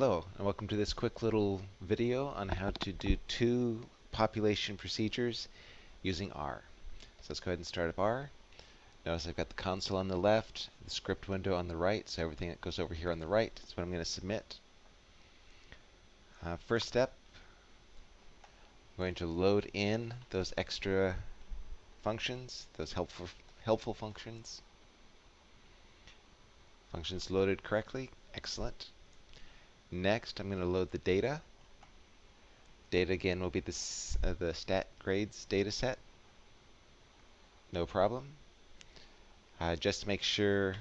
Hello and welcome to this quick little video on how to do two population procedures using R. So let's go ahead and start up R. Notice I've got the console on the left, the script window on the right, so everything that goes over here on the right is what I'm going to submit. Uh, first step, I'm going to load in those extra functions, those helpful, helpful functions. Functions loaded correctly, excellent. Next, I'm going to load the data. Data again will be this, uh, the stat grades data set. No problem. Uh, just to make sure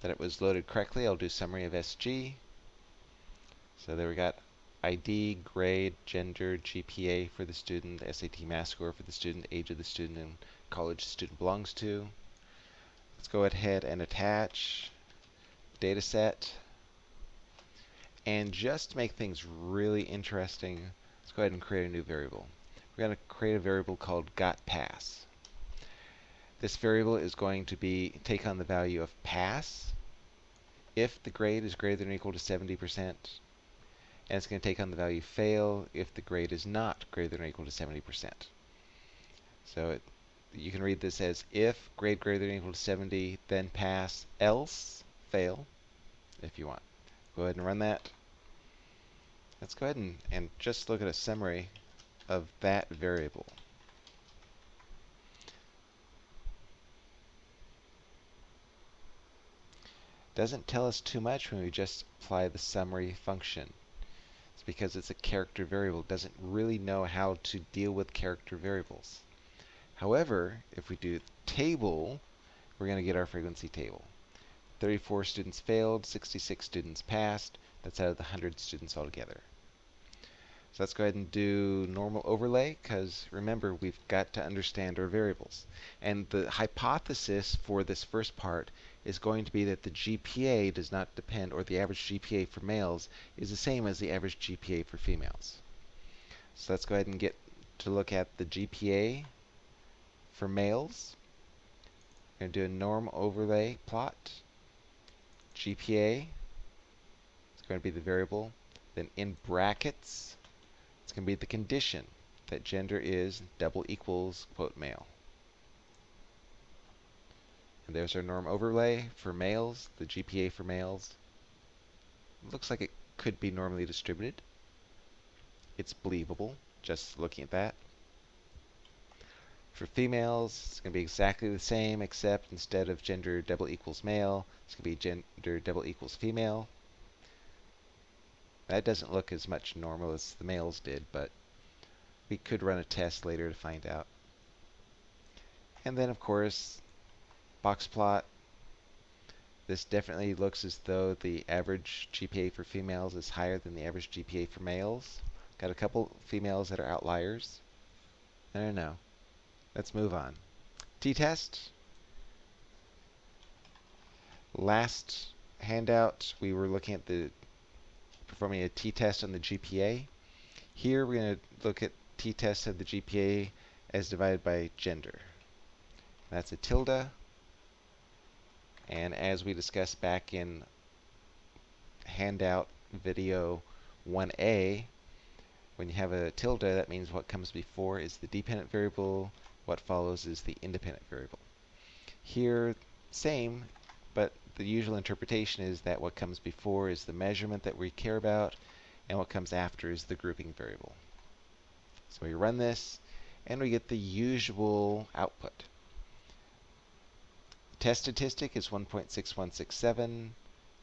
that it was loaded correctly, I'll do summary of SG. So there we got ID, grade, gender, GPA for the student, SAT math score for the student, age of the student, and college the student belongs to. Let's go ahead and attach data set. And just to make things really interesting, let's go ahead and create a new variable. We're going to create a variable called gotPass. This variable is going to be take on the value of pass if the grade is greater than or equal to 70%, and it's going to take on the value fail if the grade is not greater than or equal to 70%. So it, you can read this as if grade greater than or equal to 70, then pass, else fail, if you want. Go ahead and run that. Let's go ahead and, and just look at a summary of that variable. Doesn't tell us too much when we just apply the summary function. It's because it's a character variable. It doesn't really know how to deal with character variables. However, if we do table, we're going to get our frequency table. 34 students failed, 66 students passed. That's out of the 100 students altogether. So let's go ahead and do normal overlay, because remember, we've got to understand our variables. And the hypothesis for this first part is going to be that the GPA does not depend, or the average GPA for males is the same as the average GPA for females. So let's go ahead and get to look at the GPA for males. We're going to do a norm overlay plot. GPA is going to be the variable. Then in brackets, it's going to be the condition that gender is double equals quote male. And there's our norm overlay for males, the GPA for males. looks like it could be normally distributed. It's believable, just looking at that. For females, it's going to be exactly the same, except instead of gender double equals male, it's going to be gender double equals female. That doesn't look as much normal as the males did, but we could run a test later to find out. And then, of course, box plot. This definitely looks as though the average GPA for females is higher than the average GPA for males. Got a couple females that are outliers. I don't know. Let's move on. T-test. Last handout, we were looking at the performing a t-test on the GPA. Here we're going to look at t-test of the GPA as divided by gender. That's a tilde. And as we discussed back in handout video 1a, when you have a tilde, that means what comes before is the dependent variable, what follows is the independent variable. Here, same, but the usual interpretation is that what comes before is the measurement that we care about, and what comes after is the grouping variable. So we run this, and we get the usual output. The test statistic is 1.6167.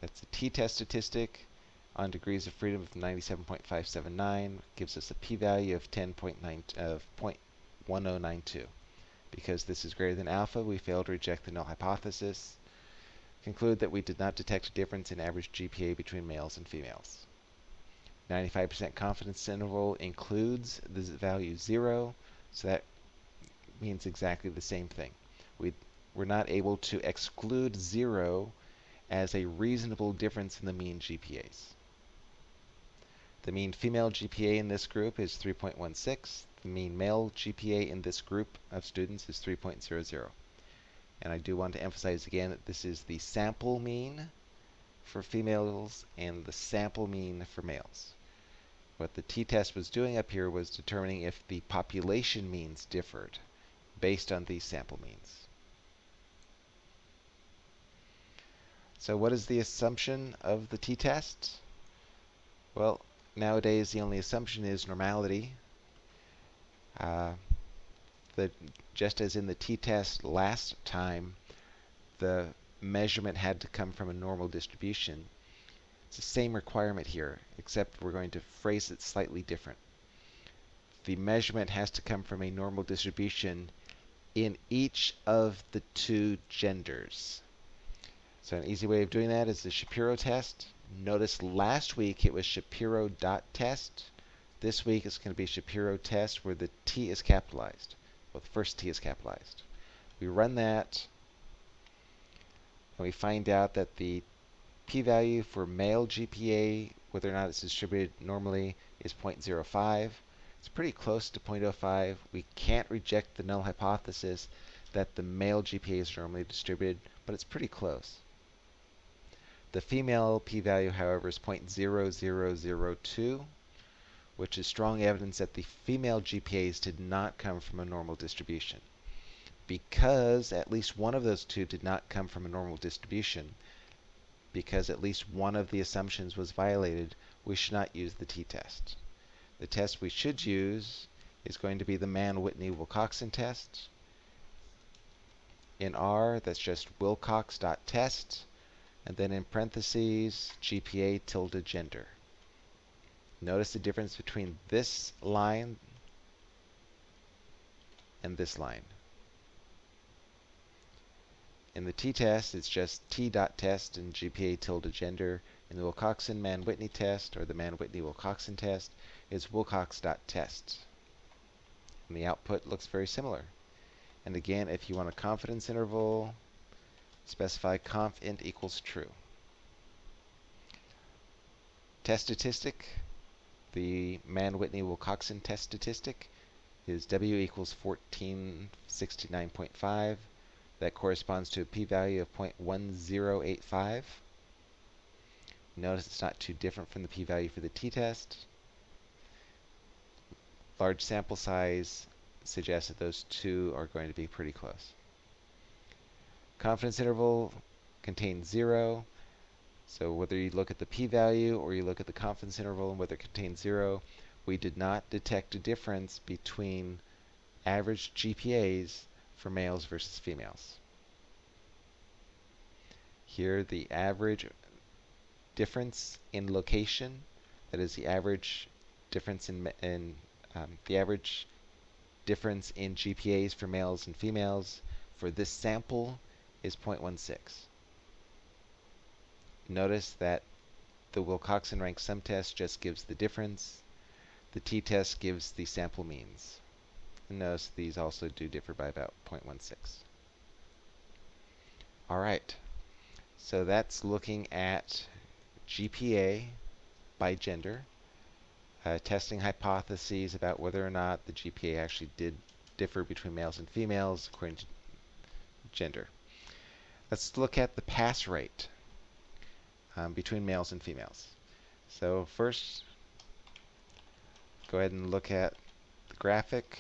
That's the t-test statistic on degrees of freedom of 97.579 gives us a p-value of 10.9 of 1092. Because this is greater than alpha, we fail to reject the null hypothesis. Conclude that we did not detect a difference in average GPA between males and females. 95% confidence interval includes the value 0, so that means exactly the same thing. We, we're not able to exclude 0 as a reasonable difference in the mean GPAs. The mean female GPA in this group is 3.16. The mean male GPA in this group of students is 3.00. And I do want to emphasize again that this is the sample mean, for females and the sample mean for males. What the t-test was doing up here was determining if the population means differed based on these sample means. So what is the assumption of the t-test? Well, nowadays the only assumption is normality. Uh, the, just as in the t-test last time, the measurement had to come from a normal distribution. It's the same requirement here, except we're going to phrase it slightly different. The measurement has to come from a normal distribution in each of the two genders. So an easy way of doing that is the Shapiro test. Notice last week it was Shapiro dot test. This week it's going to be Shapiro test where the T is capitalized. Well, the first T is capitalized. We run that and we find out that the p-value for male GPA, whether or not it's distributed normally, is 0.05. It's pretty close to 0.05. We can't reject the null hypothesis that the male GPA is normally distributed, but it's pretty close. The female p-value, however, is 0.0002, which is strong evidence that the female GPAs did not come from a normal distribution. Because at least one of those two did not come from a normal distribution, because at least one of the assumptions was violated, we should not use the t-test. The test we should use is going to be the Mann-Whitney-Wilcoxon test. In R, that's just wilcox.test and then in parentheses, GPA tilde gender. Notice the difference between this line and this line. In the t-test, it's just t.test and GPA tilde gender. In the Wilcoxon-Mann-Whitney test, or the Mann-Whitney-Wilcoxon test, it's wilcox.test. And the output looks very similar. And again, if you want a confidence interval, specify conf int equals true. Test statistic, the Mann-Whitney-Wilcoxon test statistic is W equals 1469.5. That corresponds to a p-value of 0.1085. Notice it's not too different from the p-value for the t-test. Large sample size suggests that those two are going to be pretty close. Confidence interval contains zero. So whether you look at the p-value or you look at the confidence interval and whether it contains zero, we did not detect a difference between average GPAs for males versus females. Here the average difference in location, that is the average difference in, in um, the average difference in GPAs for males and females for this sample is 0.16. Notice that the Wilcoxon rank sum test just gives the difference. The t-test gives the sample means. And notice these also do differ by about 0.16. All right, so that's looking at GPA by gender, uh, testing hypotheses about whether or not the GPA actually did differ between males and females according to gender. Let's look at the pass rate um, between males and females. So first, go ahead and look at the graphic.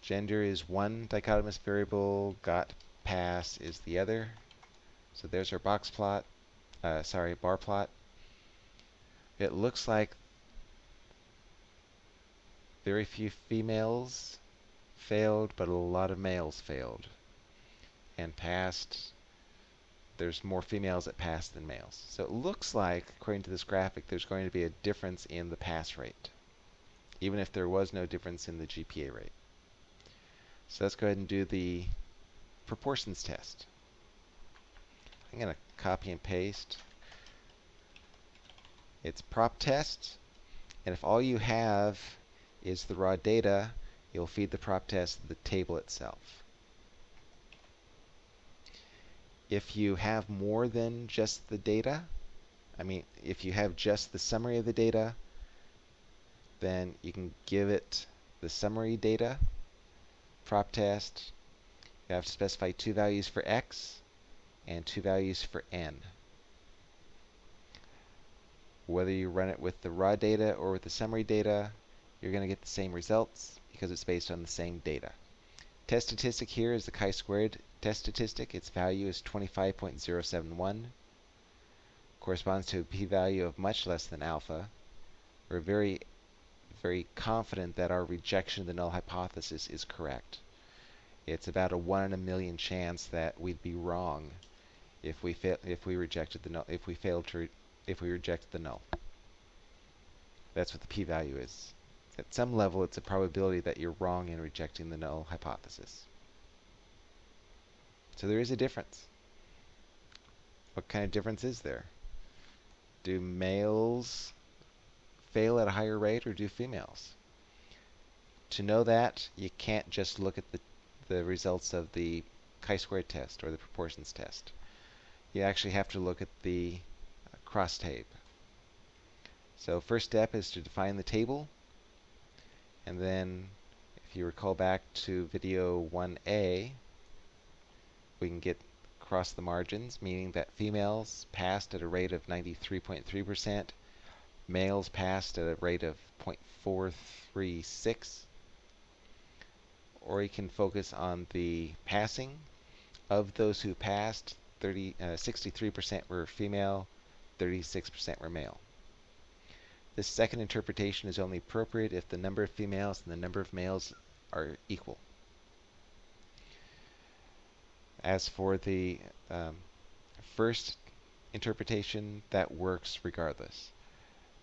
Gender is one dichotomous variable, got pass is the other. So there's our box plot, uh, sorry, bar plot. It looks like very few females failed, but a lot of males failed and passed, there's more females that pass than males. So it looks like, according to this graphic, there's going to be a difference in the pass rate, even if there was no difference in the GPA rate. So let's go ahead and do the proportions test. I'm going to copy and paste. It's prop test, and if all you have is the raw data, you'll feed the prop test the table itself. If you have more than just the data, I mean, if you have just the summary of the data, then you can give it the summary data, prop test. You have to specify two values for x and two values for n. Whether you run it with the raw data or with the summary data, you're going to get the same results because it's based on the same data. Test statistic here is the chi-squared test statistic. Its value is 25.071. Corresponds to a p-value of much less than alpha. We're very, very confident that our rejection of the null hypothesis is correct. It's about a one in a million chance that we'd be wrong if we if we rejected the null if we failed to if we rejected the null. That's what the p-value is. At some level, it's a probability that you're wrong in rejecting the null hypothesis. So there is a difference. What kind of difference is there? Do males fail at a higher rate or do females? To know that, you can't just look at the, the results of the chi-squared test or the proportions test. You actually have to look at the cross-tab. So first step is to define the table. And then, if you recall back to video 1a, we can get across the margins, meaning that females passed at a rate of 93.3%, males passed at a rate of 0.436, or you can focus on the passing. Of those who passed, 30, 63% uh, were female, 36% were male. This second interpretation is only appropriate if the number of females and the number of males are equal. As for the um, first interpretation, that works regardless.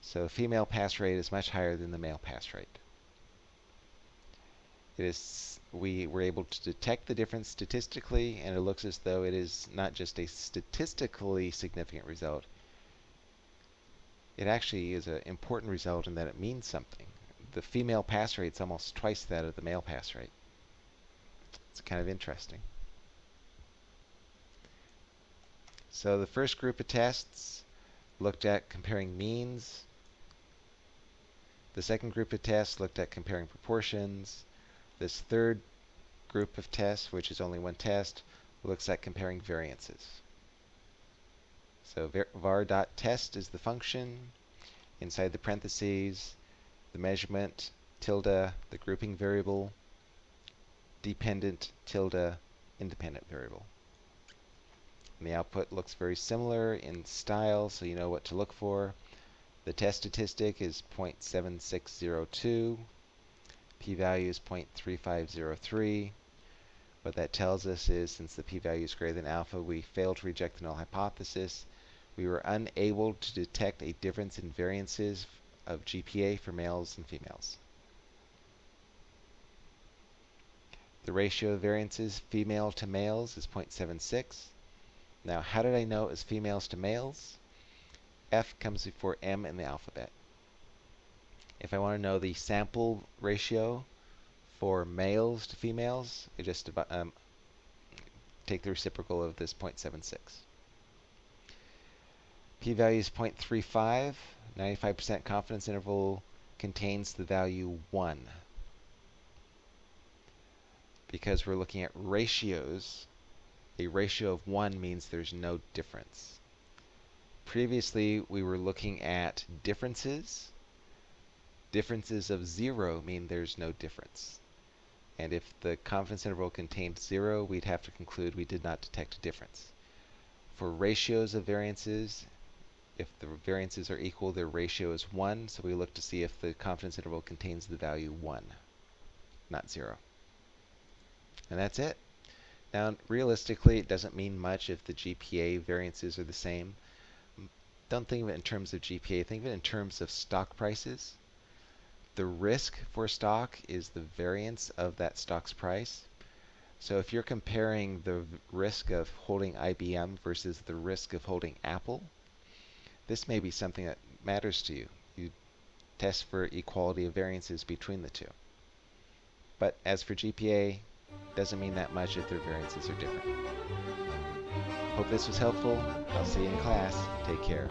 So female pass rate is much higher than the male pass rate. It is we were able to detect the difference statistically, and it looks as though it is not just a statistically significant result, it actually is an important result in that it means something. The female pass rate is almost twice that of the male pass rate. It's kind of interesting. So the first group of tests looked at comparing means. The second group of tests looked at comparing proportions. This third group of tests, which is only one test, looks at comparing variances. So var.test is the function. Inside the parentheses, the measurement, tilde, the grouping variable, dependent, tilde, independent variable. And the output looks very similar in style, so you know what to look for. The test statistic is 0.7602. P-value is 0.3503. What that tells us is since the p-value is greater than alpha, we failed to reject the null hypothesis we were unable to detect a difference in variances of GPA for males and females. The ratio of variances female to males is 0.76. Now, how did I know it was females to males? F comes before M in the alphabet. If I want to know the sample ratio for males to females, I just um, take the reciprocal of this 0.76 p-value is 0.35. 95% confidence interval contains the value 1. Because we're looking at ratios, a ratio of 1 means there's no difference. Previously, we were looking at differences. Differences of 0 mean there's no difference. And if the confidence interval contained 0, we'd have to conclude we did not detect a difference. For ratios of variances, if the variances are equal, their ratio is 1, so we look to see if the confidence interval contains the value 1, not 0. And that's it. Now, realistically, it doesn't mean much if the GPA variances are the same. Don't think of it in terms of GPA, think of it in terms of stock prices. The risk for stock is the variance of that stock's price. So if you're comparing the risk of holding IBM versus the risk of holding Apple, this may be something that matters to you. You test for equality of variances between the two. But as for GPA, doesn't mean that much if their variances are different. Hope this was helpful. I'll see you in class. Take care.